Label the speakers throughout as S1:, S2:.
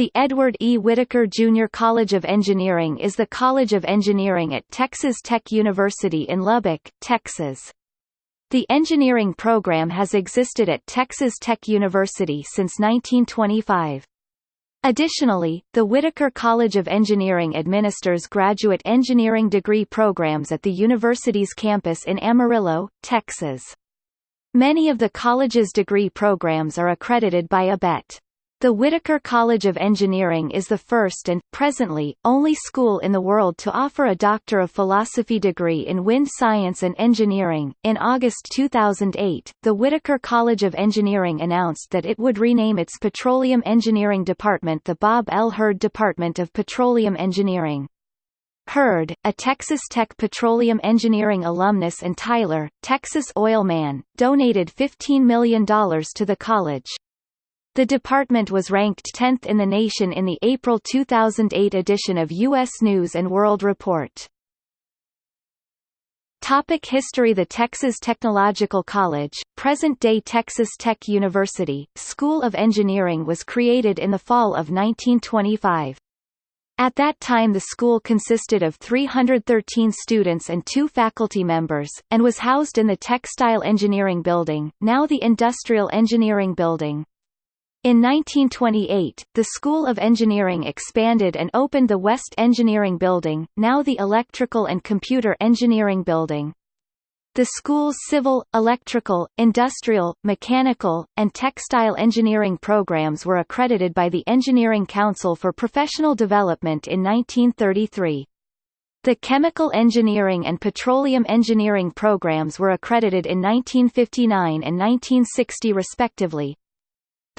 S1: The Edward E. Whitacre Jr. College of Engineering is the College of Engineering at Texas Tech University in Lubbock, Texas. The engineering program has existed at Texas Tech University since 1925. Additionally, the Whitacre College of Engineering administers graduate engineering degree programs at the university's campus in Amarillo, Texas. Many of the college's degree programs are accredited by ABET. The Whitacre College of Engineering is the first and, presently, only school in the world to offer a Doctor of Philosophy degree in wind science and engineering. In August 2008, the Whitacre College of Engineering announced that it would rename its Petroleum Engineering Department the Bob L. Hurd Department of Petroleum Engineering. Hurd, a Texas Tech petroleum engineering alumnus and Tyler, Texas oil man, donated $15 million to the college. The department was ranked 10th in the nation in the April 2008 edition of U.S. News & World Report. Topic History The Texas Technological College, present-day Texas Tech University, School of Engineering was created in the fall of 1925. At that time the school consisted of 313 students and two faculty members, and was housed in the Textile Engineering Building, now the Industrial Engineering Building. In 1928, the School of Engineering expanded and opened the West Engineering Building, now the Electrical and Computer Engineering Building. The school's civil, electrical, industrial, mechanical, and textile engineering programs were accredited by the Engineering Council for Professional Development in 1933. The chemical engineering and petroleum engineering programs were accredited in 1959 and 1960 respectively,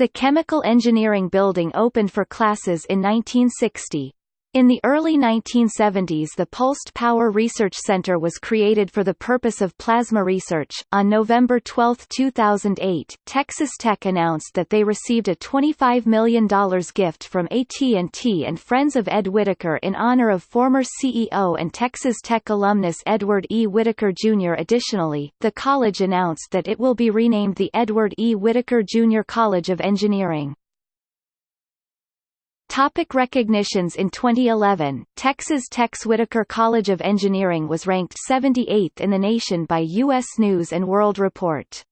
S1: the Chemical Engineering Building opened for classes in 1960. In the early 1970s the Pulsed Power Research Center was created for the purpose of plasma research. On November 12, 2008, Texas Tech announced that they received a $25 million gift from AT&T and Friends of Ed Whitacre in honor of former CEO and Texas Tech alumnus Edward E. Whitacre Jr. Additionally, the college announced that it will be renamed the Edward E. Whitacre Jr. College of Engineering. Topic recognitions In 2011, Texas Tech's Whitacre College of Engineering was ranked 78th in the nation by U.S. News & World Report.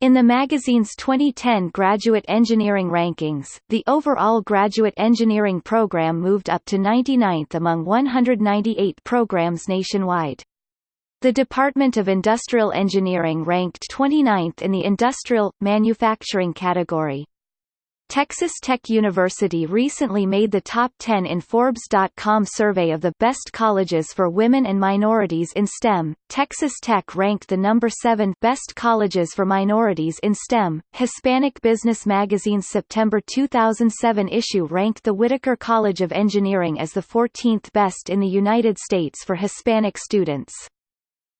S1: In the magazine's 2010 Graduate Engineering Rankings, the overall graduate engineering program moved up to 99th among 198 programs nationwide. The Department of Industrial Engineering ranked 29th in the Industrial, Manufacturing category. Texas Tech University recently made the top 10 in Forbes.com survey of the best colleges for women and minorities in STEM. Texas Tech ranked the number 7 best colleges for minorities in STEM. Hispanic Business Magazine's September 2007 issue ranked the Whitacre College of Engineering as the 14th best in the United States for Hispanic students.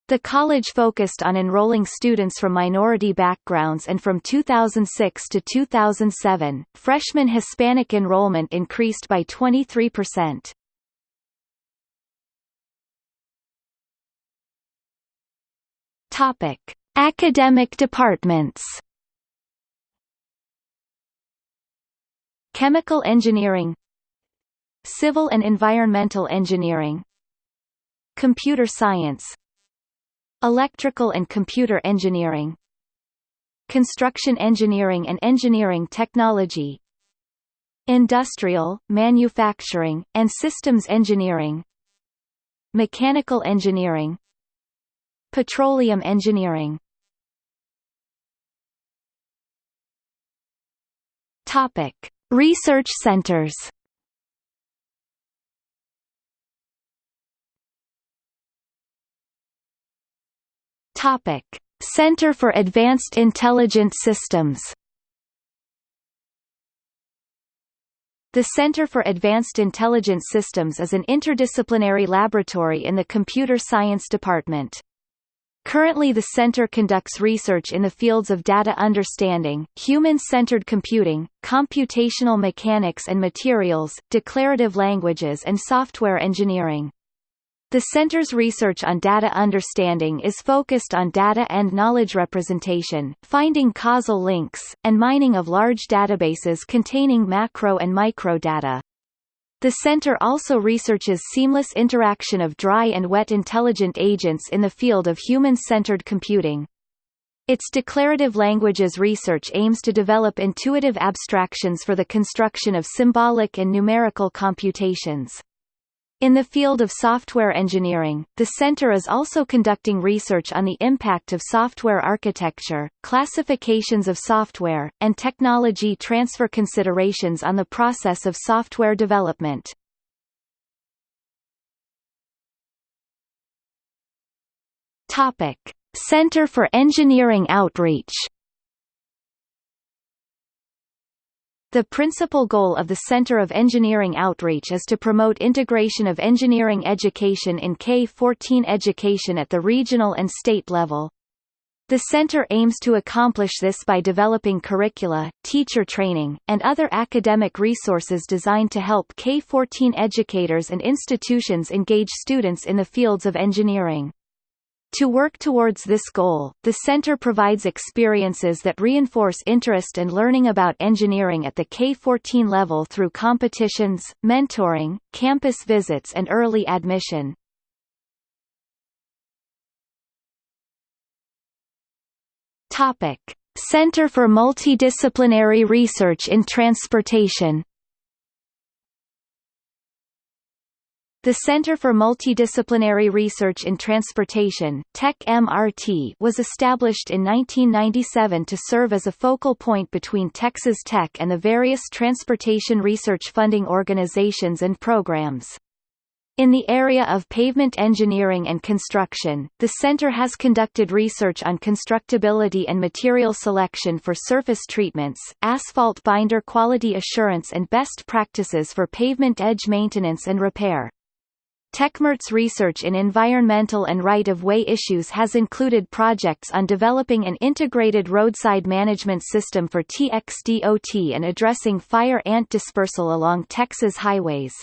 S1: The college focused on enrolling students from minority backgrounds and from 2006 to 2007, freshman Hispanic enrollment increased by 23%. Topic: Academic departments. Chemical engineering Civil and environmental engineering Computer science Electrical and Computer Engineering Construction Engineering and Engineering Technology Industrial, Manufacturing, and Systems Engineering Mechanical Engineering Petroleum Engineering Topic. Research centers Topic: Center for Advanced Intelligent Systems. The Center for Advanced Intelligent Systems is an interdisciplinary laboratory in the Computer Science Department. Currently the center conducts research in the fields of data understanding, human-centered computing, computational mechanics and materials, declarative languages and software engineering. The center's research on data understanding is focused on data and knowledge representation, finding causal links, and mining of large databases containing macro and micro data. The center also researches seamless interaction of dry and wet intelligent agents in the field of human-centered computing. Its declarative languages research aims to develop intuitive abstractions for the construction of symbolic and numerical computations. In the field of software engineering, the center is also conducting research on the impact of software architecture, classifications of software, and technology transfer considerations on the process of software development. Topic: Center for Engineering Outreach The principal goal of the Center of Engineering Outreach is to promote integration of engineering education in K-14 education at the regional and state level. The center aims to accomplish this by developing curricula, teacher training, and other academic resources designed to help K-14 educators and institutions engage students in the fields of engineering. To work towards this goal, the center provides experiences that reinforce interest and learning about engineering at the K-14 level through competitions, mentoring, campus visits and early admission. Topic: Center for Multidisciplinary Research in Transportation The Center for Multidisciplinary Research in Transportation TEC-MRT was established in 1997 to serve as a focal point between Texas Tech and the various transportation research funding organizations and programs. In the area of pavement engineering and construction, the center has conducted research on constructability and material selection for surface treatments, asphalt binder quality assurance and best practices for pavement edge maintenance and repair. TEC-MRT's research in environmental and right-of-way issues has included projects on developing an integrated roadside management system for TXDOT and addressing fire ant dispersal along Texas highways.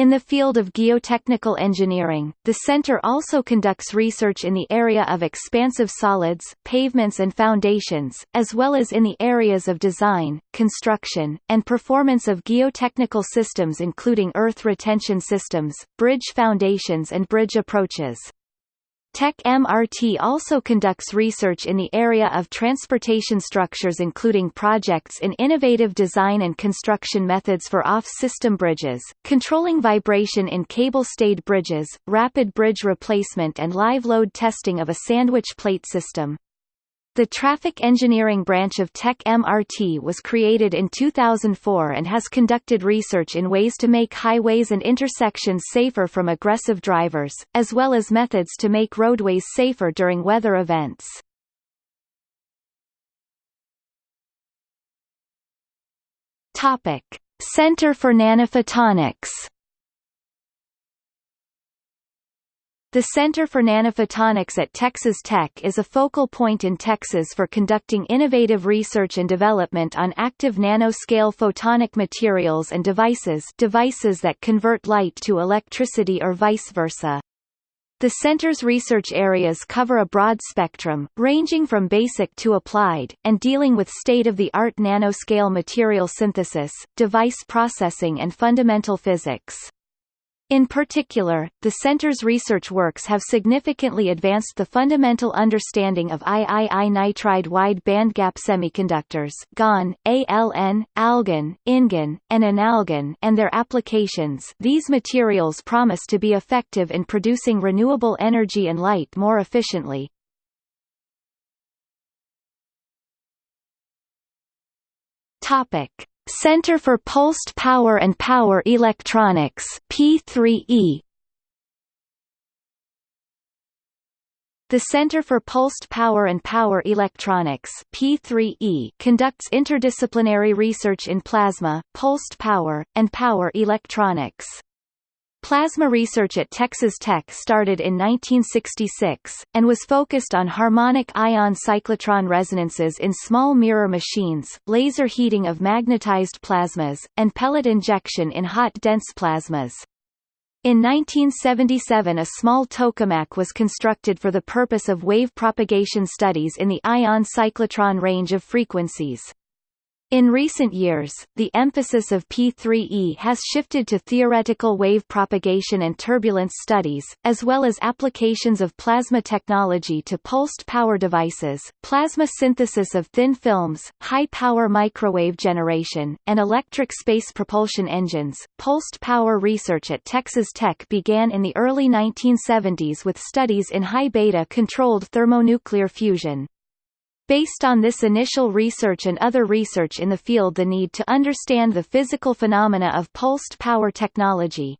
S1: In the field of geotechnical engineering, the center also conducts research in the area of expansive soils, pavements and foundations, as well as in the areas of design, construction, and performance of geotechnical systems including earth retention systems, bridge foundations and bridge approaches. TEC-MRT also conducts research in the area of transportation structures including projects in innovative design and construction methods for off-system bridges, controlling vibration in cable-stayed bridges, rapid bridge replacement and live load testing of a sandwich plate system. The traffic engineering branch of TEC-MRT was created in 2004 and has conducted research in ways to make highways and intersections safer from aggressive drivers, as well as methods to make roadways safer during weather events. Topic: Center for Nanophotonics The Center for Nanophotonics at Texas Tech is a focal point in Texas for conducting innovative research and development on active nanoscale photonic materials and devices devices that convert light to electricity or vice versa. The center's research areas cover a broad spectrum, ranging from basic to applied, and dealing with state-of-the-art nanoscale material synthesis, device processing and fundamental physics. In particular, the center's research works have significantly advanced the fundamental understanding of III nitride wide bandgap semiconductors GaN, ALN, AlGaN, InGaN, and InAlGaN and their applications these materials promise to be effective in producing renewable energy and light more efficiently. Topic. Center for Pulsed Power and Power Electronics P3E The Center for Pulsed Power and Power Electronics P3E conducts interdisciplinary research in plasma, pulsed power, and power electronics. Plasma research at Texas Tech started in 1966, and was focused on harmonic ion cyclotron resonances in small mirror machines, laser heating of magnetized plasmas, and pellet injection in hot dense plasmas. In 1977 a small tokamak was constructed for the purpose of wave propagation studies in the ion cyclotron range of frequencies. In recent years, the emphasis of P3E has shifted to theoretical wave propagation and turbulence studies, as well as applications of plasma technology to pulsed power devices, plasma synthesis of thin films, high-power microwave generation, and electric space propulsion engines. Pulsed power research at Texas Tech began in the early 1970s with studies in high-beta controlled thermonuclear fusion. Based on this initial research and other research in the field the need to understand the physical phenomena of pulsed power technology,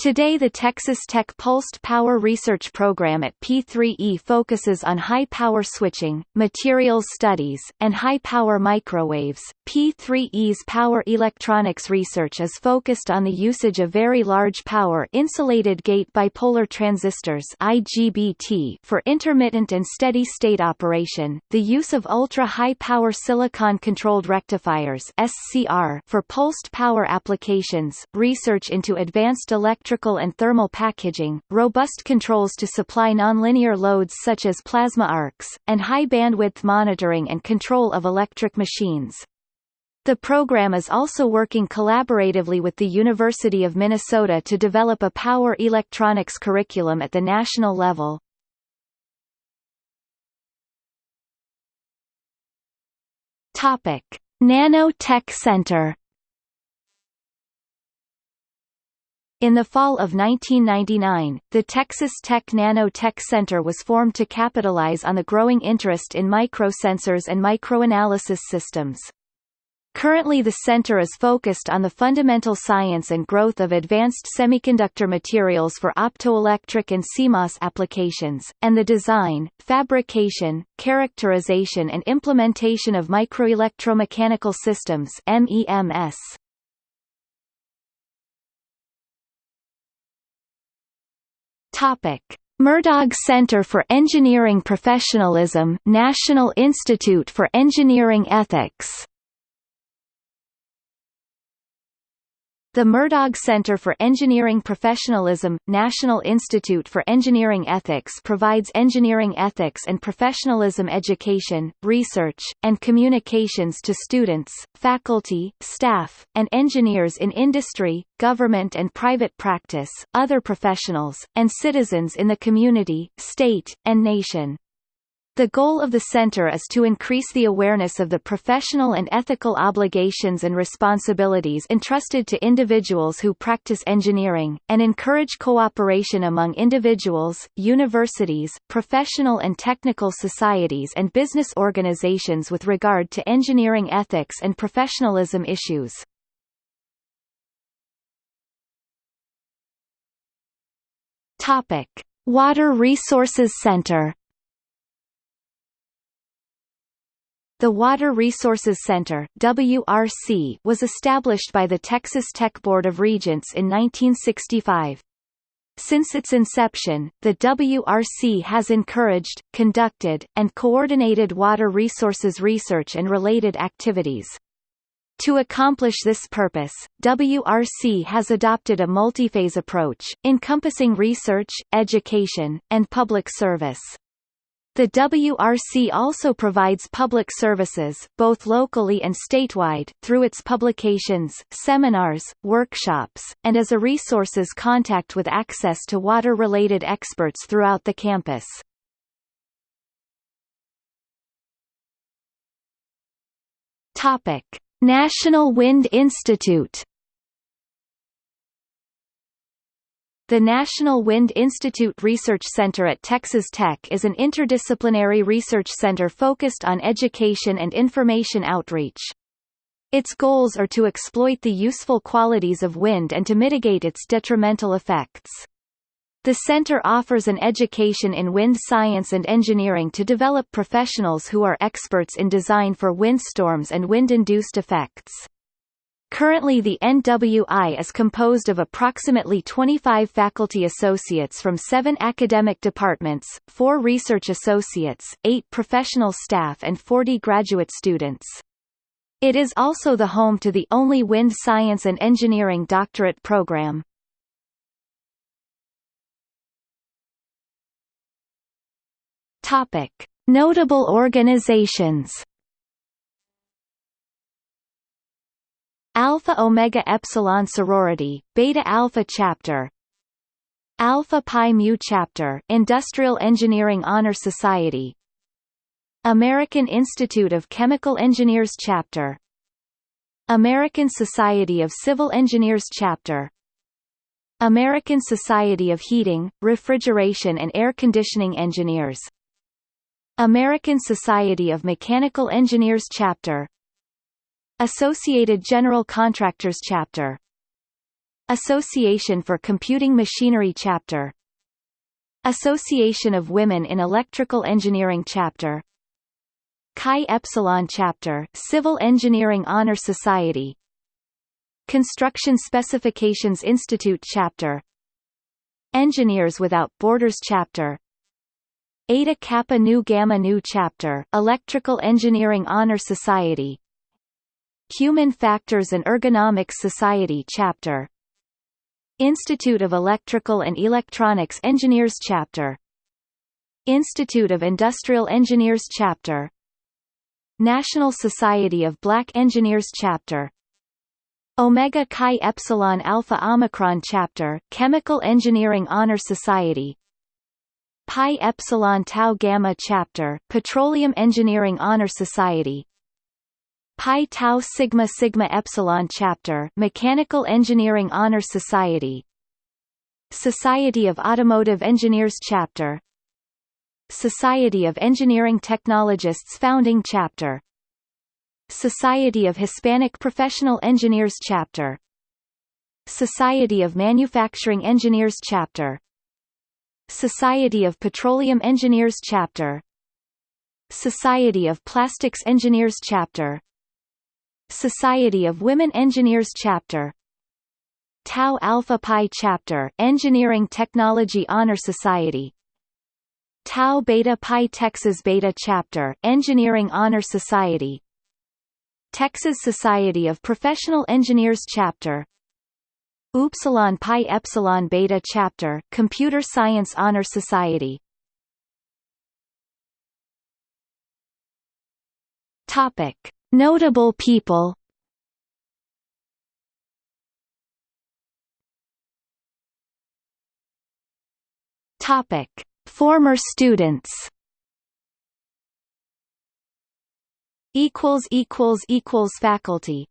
S1: Today the Texas Tech Pulsed Power Research Program at P3E focuses on high-power switching, materials studies, and high-power microwaves. P3E's power electronics research is focused on the usage of very large power insulated gate bipolar transistors IGBT for intermittent and steady-state operation, the use of ultra-high power silicon-controlled rectifiers SCR for pulsed power applications, research into advanced electric electrical and thermal packaging, robust controls to supply nonlinear loads such as plasma arcs, and high-bandwidth monitoring and control of electric machines. The program is also working collaboratively with the University of Minnesota to develop a power electronics curriculum at the national level. Topic: Nanotech Center In the fall of 1999, the Texas Tech Nanotech Center was formed to capitalize on the growing interest in microsensors and microanalysis systems. Currently the center is focused on the fundamental science and growth of advanced semiconductor materials for optoelectric and CMOS applications, and the design, fabrication, characterization and implementation of microelectromechanical systems MEMS. Topic: Murdough Center for Engineering Professionalism, National Institute for Engineering Ethics The Murdough Center for Engineering Professionalism, National Institute for Engineering Ethics provides engineering ethics and professionalism education, research, and communications to students, faculty, staff, and engineers in industry, government and private practice, other professionals, and citizens in the community, state, and nation. The goal of the center is to increase the awareness of the professional and ethical obligations and responsibilities entrusted to individuals who practice engineering, and encourage cooperation among individuals, universities, professional and technical societies and business organizations with regard to engineering ethics and professionalism issues. Water Resources Center The Water Resources Center WRC, was established by the Texas Tech Board of Regents in 1965. Since its inception, the WRC has encouraged, conducted, and coordinated water resources research and related activities. To accomplish this purpose, WRC has adopted a multiphase approach, encompassing research, education, and public service. The WRC also provides public services, both locally and statewide, through its publications, seminars, workshops, and as a resources contact with access to water-related experts throughout the campus. Topic: National Wind Institute The National Wind Institute Research Center at Texas Tech is an interdisciplinary research center focused on education and information outreach. Its goals are to exploit the useful qualities of wind and to mitigate its detrimental effects. The center offers an education in wind science and engineering to develop professionals who are experts in design for windstorms and wind-induced effects. Currently the NWI is composed of approximately 25 faculty associates from 7 academic departments, 4 research associates, 8 professional staff and 40 graduate students. It is also the home to the only wind science and engineering doctorate program. Topic: Notable organizations Alpha Omega Epsilon sorority, Beta Alpha chapter. Alpha Pi Mu chapter, Industrial Engineering Honor Society. American Institute of Chemical Engineers chapter. American Society of Civil Engineers chapter. American Society of Heating, Refrigeration and Air Conditioning Engineers American Society of Mechanical Engineers Chapter Associated General Contractors Chapter. Association for Computing Machinery Chapter. Association of Women in Electrical Engineering Chapter. Chi Epsilon Chapter Civil Engineering Honor Society. Construction Specifications Institute Chapter. Engineers Without Borders Chapter. Eta Kappa Nu Gamma Nu Chapter Electrical Engineering Honor Society Human Factors and Ergonomics Society Chapter. Institute of Electrical and Electronics Engineers Chapter. Institute of Industrial Engineers Chapter. National Society of Black Engineers Chapter. Omega Chi Epsilon Alpha Omicron Chapter. Chemical Engineering Honor Society. Pi Epsilon Tau Gamma Chapter. Petroleum Engineering Honor Society Pi Tau Sigma Sigma Epsilon Chapter Mechanical Engineering Honor Society. Society of Automotive Engineers Chapter. Society of Engineering Technologists Founding Chapter. Society of Hispanic Professional Engineers Chapter. Society of Manufacturing Engineers Chapter. Society of Petroleum Engineers Chapter. Society of Plastics Engineers Chapter Society of Women Engineers Chapter. Tau Alpha Pi Chapter Engineering Technology Honor Society. Tau Beta Pi Texas Beta Chapter Engineering Honor Society. Texas Society of Professional Engineers Chapter. Upsilon Pi Epsilon Beta Chapter Computer Science Honor Society. Topic Notable people. Topic. Former students. Equals equals equals faculty